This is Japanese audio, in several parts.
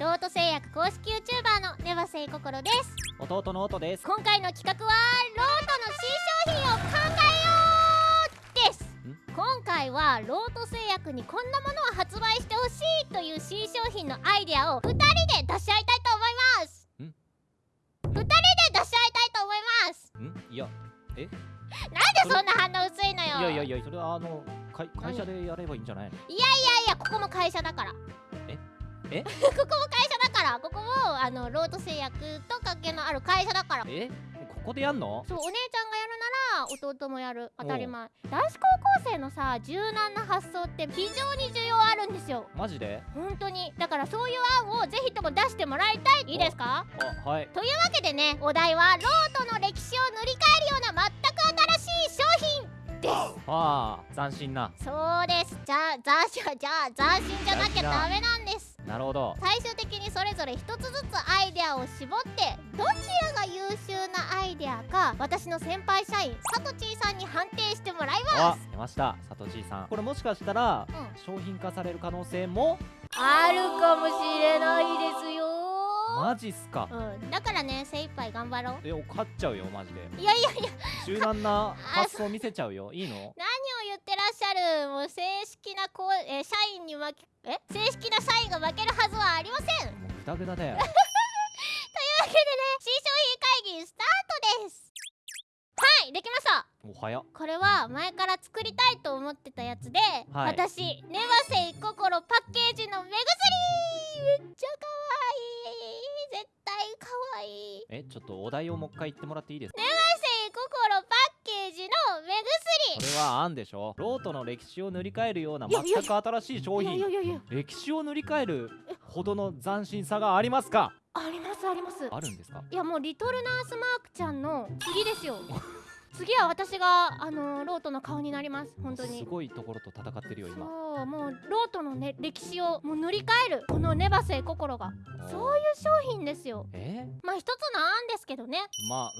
ロート製薬公式 YouTuber のネバセイココロです。弟の音です。今回の企画はロートの新商品を考えようです。今回はロート製薬にこんなものを発売してほしいという新商品のアイデアを2人で出し合いたいと思います。ん？2人で出し合いたいと思います。ん？いや。なんでそんな反応薄いのよ。いやいやいやそれはあの会会社でやればいいんじゃないの？いやいやここも会社だからえ？え ここも会社だから。ここもあのロート製薬と関係のある会社だから。え？ここでやんの？そうお姉ちゃんがやるなら弟もやる。当たり前。男子高校生のさ柔軟な発想って非常に需要あるんですよ。マジで？本当に。だからそういう案をぜひとも出してもらいたい。いいですか？あはい。というわけでねお題はロートの歴史を塗り替えるような全く新しい商品です。ああ斬新な。そうです。じゃあ斬新じゃあ斬新じゃなきゃダメなんなるほど。最終的にそれぞれ一つずつアイデアを絞ってどちらが優秀なアイデアか私の先輩社員さとちーさんに判定してもらいまあす出ました。さとちーさん。これもしかしたらうん。商品化される可能性もあるかもしれないですよ。マジっすか。うん、だからね精一杯頑張ろう。え勝っちゃうよマジで。いやいやいや。柔軟な発想見せちゃうよ。いいの？もう正式なこう、えー社員に負けえ正式な社員が負けるはずはありません。というわもうグダグダだよ。けでね新商品会議スタートです。はいできました。おはやこれは前から作りたいと思ってたやつで、はい。私ネバセイ心パッケージの目薬。めっちゃ可愛い。絶対可愛い。えちょっとお題をもう一回言ってもらっていいですか？ネバセイ心パッケージの目これは案でしょ？ロートの歴史を塗り替えるような全く新しい商品。歴史を塗り替えるほどの斬新さがありますか？ありますあります。あるんですか？いやもうリトルナースマークちゃんの次ですよ次は私があのーロートの顔になります。本当に。すごいところと戦ってるよ今。そうもうロートのね歴史をもう塗り替えるこのネバセイ心が。そういう商品ですよ。え？まあ一つの案ですけどね。まあ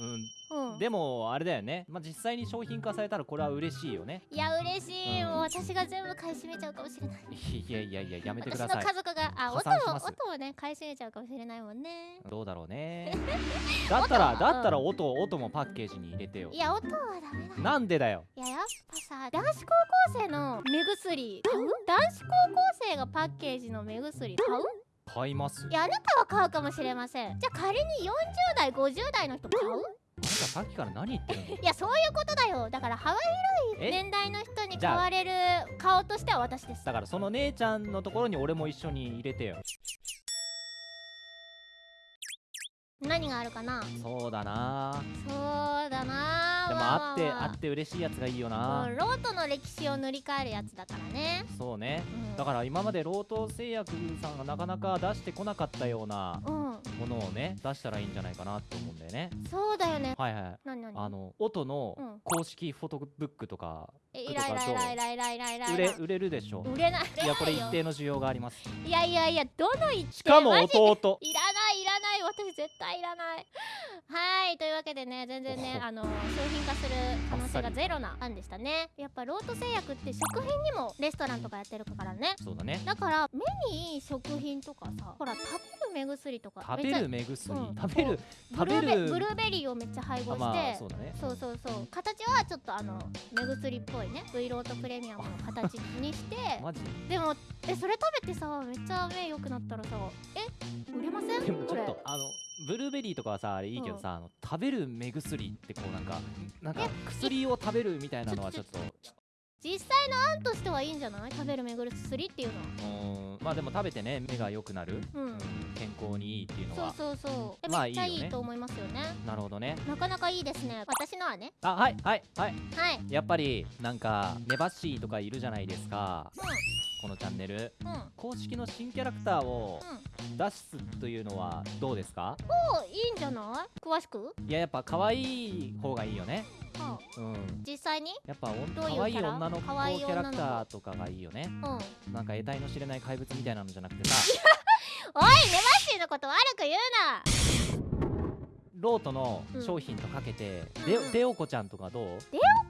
うん。うん。でもあれだよね、まあ、実際に商品化されたらこれは嬉しいよね。いや嬉しい。もう私が全部買い占めちゃうかもしれない。いやいやいややめてく私ださい。の 家族があ破音も産します。音をね買い占めちゃうかもしれないもんねどうだろうねだったら音だったら音音もパッケージに入れてよいや音はダメだよ。なんでだよ？いややっぱさ男子高校生の目薬買う？男子高校生がパッケージの目薬買う？買いますいやあなたは買うかもしれません。じゃあ仮に40代50代の人買う？あんたさっきから何言ってるの？いやそういうことだよ。だから幅広いえ年代の人に買われる顔としては私です。だからその姉ちゃんのところに俺も一緒に入れてよ何があるかな？そうだな。そうだな。でもあってまあって嬉しいやつがいいよもな。うロートの歴史を塗り替えるやつだからね、そうね。うん、だから今までロート製薬さんがなかなか出してこなかったようなうん。ものをね出したらいいんじゃないかなって思うんだよね。そうだよね。はいはい。何何？あの音のうん。公式フォトブックとかえイライライライライライライライ売れ売れるでしょ売れないいやこれ一売定の需要がありますいやいやいやどの一定しかも弟いらな 私絶対いらない。はいというわけでね全然ねおあの商品化する可能性がゼロな案でしたね。やっぱロート製薬って食品にもレストランとかやってるからね。そうだね。だから目にいい食品とかさほら食べる目薬とか。食べる目薬。うん。食べる食べブルーベる。ブルーベリーをめっちゃ配合して、あまあそうだね。そうそうそう。形はちょっとあの目薬っぽいね。V ロートプレミアムの形にして。マジ？でもえそれ食べてさめっちゃ目良くなったらさえ売れません？でもちょっとあのブルーベリーとかはさあれいいけどさ、あの食べる目薬ってこうなんかなんかえ薬を食べるみたいなのはちょっと。実際の案としてはいいんじゃない食べる目薬っていうのはうーんまあでも食べてね目が良くなる、うん。うん健康にいいっていうのそうはそうそう。えまあめっちゃいいと思いますよね。なるほどね。なかなかいいですね。私のはね。あはいはいはい。はい。やっぱりなんかネバッシーとかいるじゃないですか。このチャンネル。うん。うん公式の新キャラクターをうん。出すというのはどうですか？おいいんじゃない？詳しく、いややっぱ可愛い方がいいよねはあ、うん。実際に？やっぱ可愛い女の子キャラクターとかがいいよね。うん。なんか得体の知れない怪物みたいなのじゃなくてさ。おいネバッシーのこと悪く言うなロートのうん。商品とかけて、うん。でオコちゃんとかどう？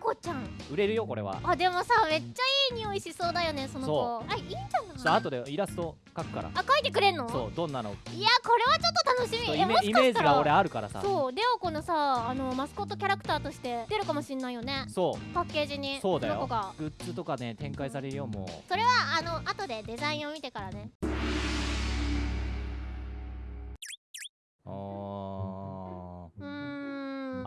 ココちゃん。売れるよこれは。あでもさめっちゃいい匂いしそうだよねその子。あいいんじゃない？後でイラスト描くから。あ描いてくれんの？そうどんなの？いやこれはちょっと楽しみ。イメイメージが俺あるからさ。そうデオコのさあのマスコットキャラクターとして出るかもしんないよね。そう。パッケージにそうだよ。グッズとかね展開されるよもう。それはあの後でデザインを見てからね。あうーんー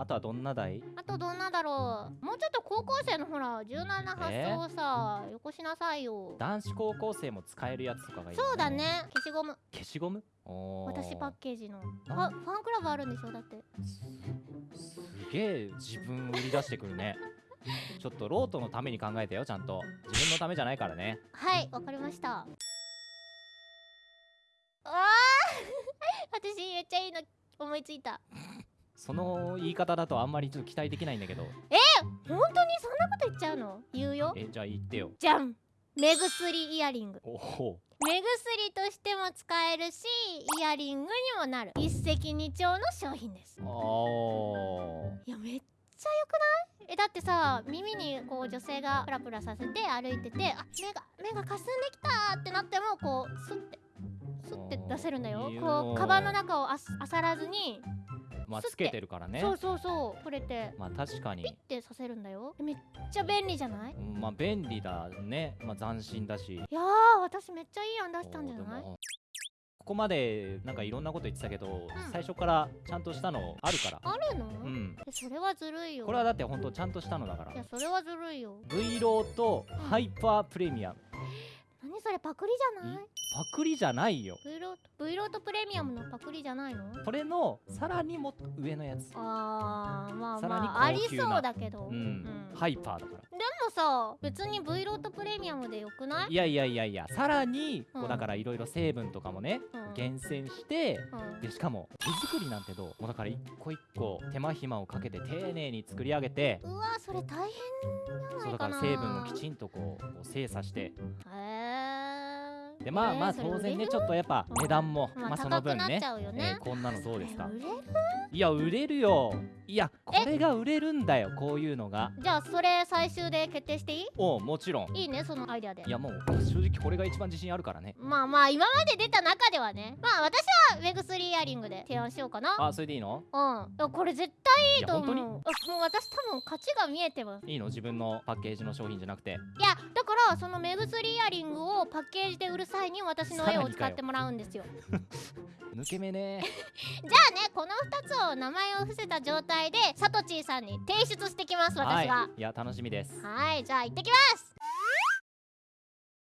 あとはどんな台？あとどんなだろう？もうちょっと高校生のほら柔軟な発想をさ、よこしなさいよ。男子高校生も使えるやつとかがいいよそうだね。消しゴム。消しゴム？私パッケージの。フなァファンクラブあるんでしょ？だって。すげえ自分売り出してくるね。ちょっとロートのために考えてよちゃんと。自分のためじゃないからね。はいわかりました。あー！私めっちゃいいの思いついたその言い方だとあんまりちょっと期待できないんだけど。本当にそんなこと言っちゃうの？言うよ。えじゃあ言ってよ。じゃん。目薬イヤリング。おお目薬としても使えるしイヤリングにもなる。一石二鳥の商品です。あー。いやめっちゃ良くない？えだってさ耳にこう女性がプラプラさせて歩いててあ目が目がかすんできたってなってもこうスッてスッて出せるんだよ。こうカバンの中をあす漁らずに、まあつけてるからね。そうそうそう。これて。まあ確かに。ってさせるんだよ。めっちゃ便利じゃない？うんまあ便利だね。まあ斬新だし。いやー私めっちゃいい案出したんじゃない？ここまでなんかいろんなこと言ってたけど、最初からちゃんとしたのあるから。あるの、うん。えそれはずるいよ。これはだってほんとちゃんとしたのだから。いやそれはずるいよ。V ローとハイパープレミアム何それパクリじゃない？パクリじゃないよ。V ロート V ロートプレミアムのパクリじゃないの？これのさらにもっと上のやつ。あーまあまあありそうだけど、うん、うん。ハイパーだから。でもさ別に V ロートプレミアムでよくない？いやいやいやいやさらにこうん。うだからいろいろ成分とかもね、うん。厳選してうん。でしかも手作りなんてどう？もうだから一個一個手間暇をかけて丁寧に作り上げてうわそれ大変じゃそうだな。いかなから成分をきちんとこうこう精査して。へえでまあまあ当然ねちょっとやっぱうん。値段もまあまあその分ねね。えーこんなのどうですか？いや売れるよ。いやこれが売れるんだよこういうのが。じゃあそれ最終で決定していい？おうもちろん。いいねそのアイデアで。いやもう正直これが一番自信あるからね。まあまあ今まで出た中ではね。まあ私は目薬イヤリングで提案しようかな。あそれでいいの？うん。これ絶対いいと思う。もう私多分価値が見えてます。いいの？自分のパッケージの商品じゃなくて。いやだからその目薬イヤリングをパッケージで売る際に私の絵を使ってもらうんですよ。抜け目ね。じゃあねこの2つを名前を伏せた状態でサトチーさんに提出してきます私がはい。いや楽しみです。はいじゃあ行ってきます。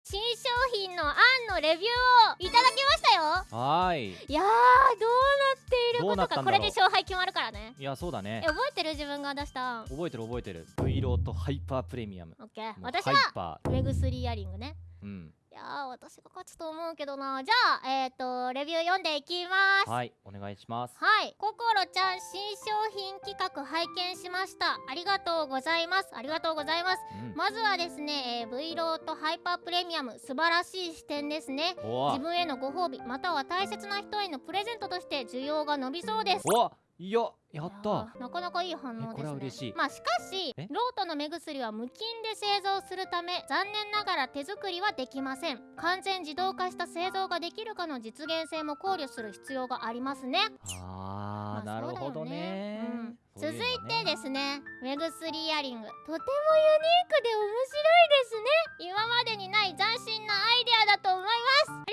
新商品の案のレビューをいただきましたよ。はーい。いやーどうなっているどことかこれで勝敗決まるからね。いやそうだね。え覚えてる自分が出した？案覚えてる覚えてる。V ロートハイパープレミアム。オッケー。私はパ目薬イヤリングね。ーうんいやー私が勝つと思うけどなじゃあえっ、ー、とレビュー読んでいきますはいお願いしますはい、ココロちゃん新商品企画拝見しました。ありがとうございます。ありがとうございます。うんまずはですね、えー、V ローとハイパープレミアム素晴らしい視点ですね。お自分へのご褒美または大切な人へのプレゼントとして需要が伸びそうです。おいややった。ーなかなかいい反応ですね。まあしかしえ？ロートの目薬は無菌で製造するため残念ながら手作りはできません。完全自動化した製造ができるかの実現性も考慮する必要がありますね。あーまあなるほどね。うん。続いてですね目薬イヤリング。とてもユニークで面白いですね。今までにない斬新なアイデアだと思います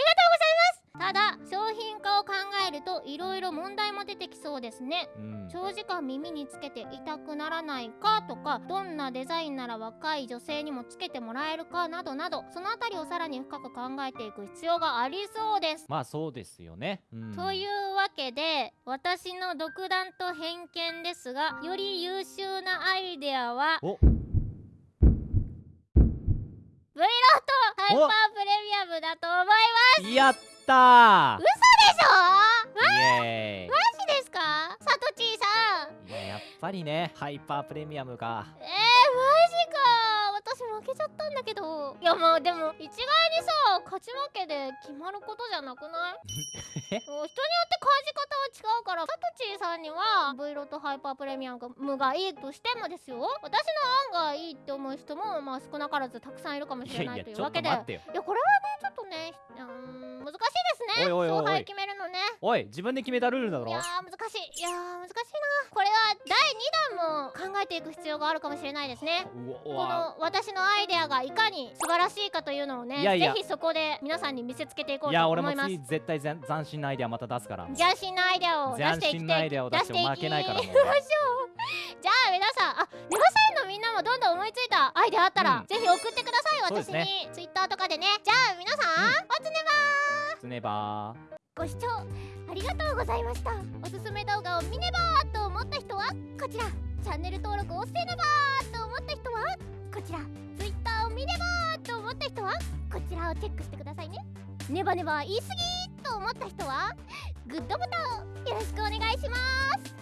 ただ商品化を考えるといろいろ問題も出てきそうですね。うん。長時間耳につけて痛くならないかとかどんなデザインなら若い女性にもつけてもらえるかなどなどそのあたりをさらに深く考えていく必要がありそうです。まあそうですよね。うん。というわけで私の独断と偏見ですがより優秀なアイデアはお。V ロートハイパープレミアムだと思います。やったー嘘でしょ？イエーイ。マジですか？サトチーさん。いややっぱりねハイパープレミアムかえー、マジか。私負けちゃったんだけど。いやまあでも一概にさ勝ち負けで決まることじゃなくない？人によって感じ方は違うからサトチーさんには V ロートハイパープレミアムがいいとしてもですよ。私の案がいいって思う人もまあ少なからずたくさんいるかもしれないというわけで。いやこれはねちょっとねうーん難しいですね。勝敗決めるのね。おい自分で決めたルールだろいやー難しいいやー。難しいなこれは第2弾も考えていく必要があるかもしれないですね。この私のアイデアがいかに素晴らしいかというのをねいやいや。ぜひそこで皆さんに見せつけていこういや俺もと思います。次絶対斬新なアイデアまた出すから斬新なアイデアを出していき斬新なアイデアを出して負けないからもう出しょうじゃあ皆さんあネバサインのみんなもどんどん思いついたアイデアあったら、うんぜひ送ってください私そうですねにツイッターとかでねじゃあ皆さん、おつねつねばばご視聴ありがとうございましたおすすめ動画を見ねばーと思った人はこちらチャンネル登録をせねばーと思った人はこちらツイッターを見ねばーと思った人はこちらをチェックしてくださいねネバネバ言い過ぎと思った人はグッドボタンをよろしくお願いします。